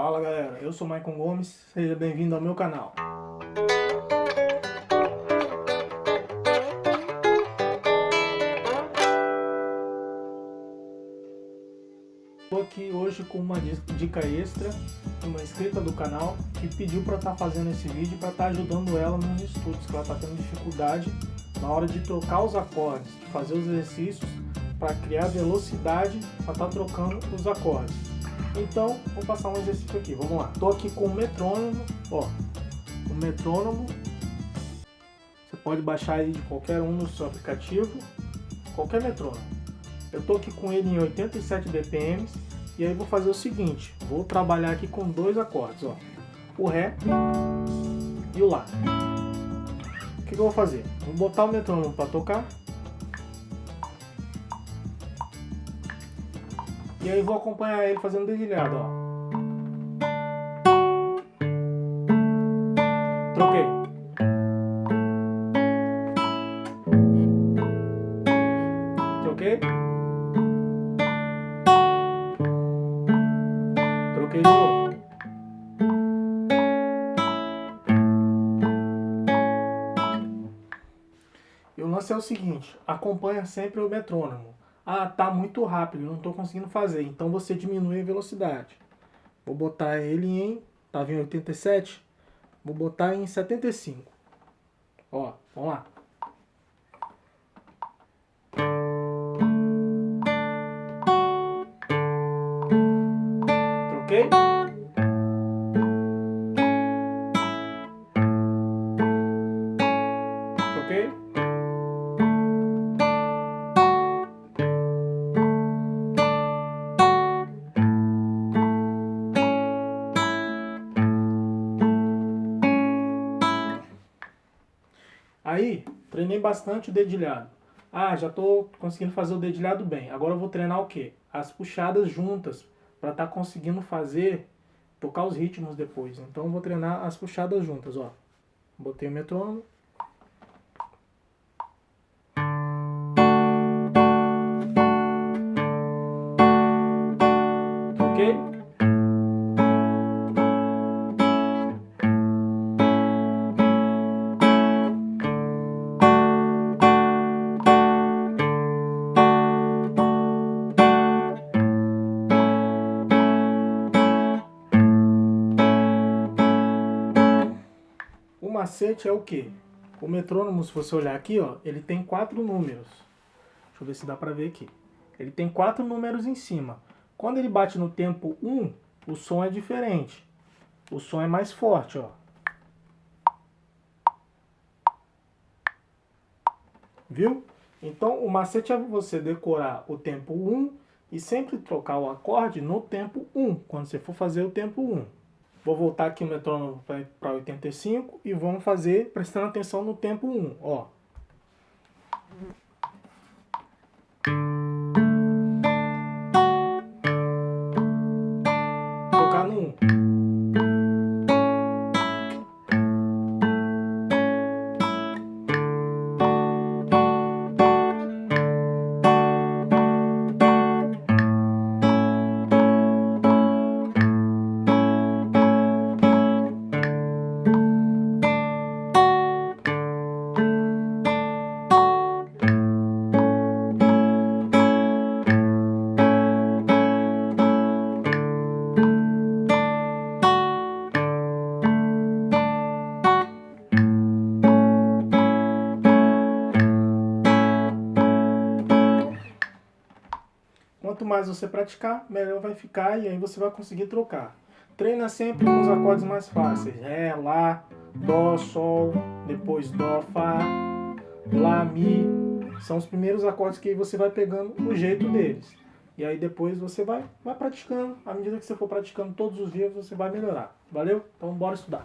Fala galera, eu sou Maicon Gomes, seja bem-vindo ao meu canal. Estou aqui hoje com uma dica extra de uma inscrita do canal que pediu para estar tá fazendo esse vídeo para estar tá ajudando ela nos estudos, que ela está tendo dificuldade na hora de trocar os acordes, de fazer os exercícios para criar velocidade para estar tá trocando os acordes. Então, vou passar um exercício aqui, vamos lá. Estou aqui com o metrônomo, ó, o metrônomo. Você pode baixar ele de qualquer um no seu aplicativo, qualquer metrônomo. Eu estou aqui com ele em 87 BPM e aí vou fazer o seguinte, vou trabalhar aqui com dois acordes, ó, o Ré e o Lá. O que, que eu vou fazer? Vou botar o metrônomo para tocar E aí vou acompanhar ele fazendo dedilhado, ó. Troquei. Troquei. Troquei de novo. E o lance é o seguinte, acompanha sempre o metrônomo. Ah, tá muito rápido, não estou conseguindo fazer. Então você diminui a velocidade. Vou botar ele em, estava em 87, vou botar em 75. Ó, vamos lá. Troquei? Aí, treinei bastante o dedilhado. Ah, já estou conseguindo fazer o dedilhado bem. Agora eu vou treinar o quê? As puxadas juntas, para estar tá conseguindo fazer, tocar os ritmos depois. Então eu vou treinar as puxadas juntas, ó. Botei o metrônomo. Ok? Macete é o que? O metrônomo, se você olhar aqui, ó, ele tem quatro números. Deixa eu ver se dá pra ver aqui. Ele tem quatro números em cima. Quando ele bate no tempo 1, o som é diferente. O som é mais forte, ó. Viu? Então, o macete é você decorar o tempo 1 e sempre trocar o acorde no tempo 1, quando você for fazer o tempo 1. Vou voltar aqui o metrônomo para 85 e vamos fazer prestando atenção no tempo 1, ó. Quanto mais você praticar, melhor vai ficar e aí você vai conseguir trocar. Treina sempre com os acordes mais fáceis. Ré, Lá, Dó, Sol, depois Dó, Fá, Lá, Mi. São os primeiros acordes que você vai pegando o jeito deles. E aí depois você vai, vai praticando. À medida que você for praticando todos os dias, você vai melhorar. Valeu? Então bora estudar.